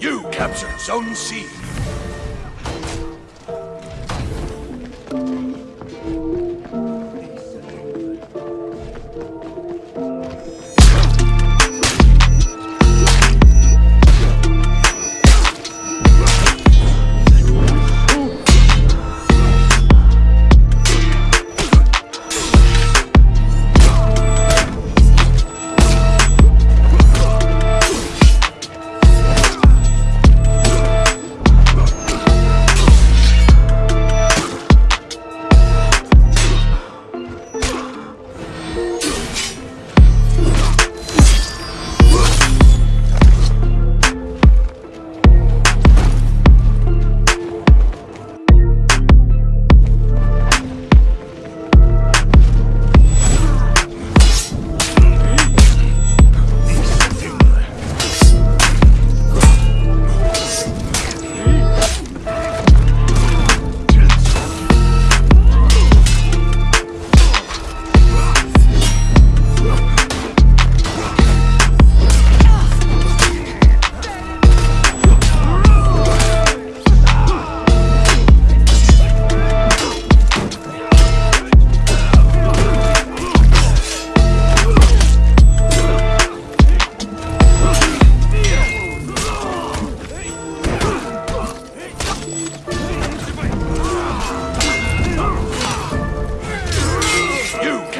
You captured Zone C.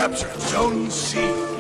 captured Zone C.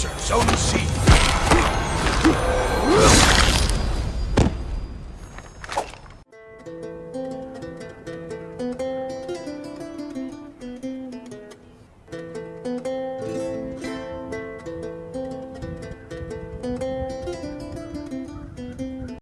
Capture Zone C.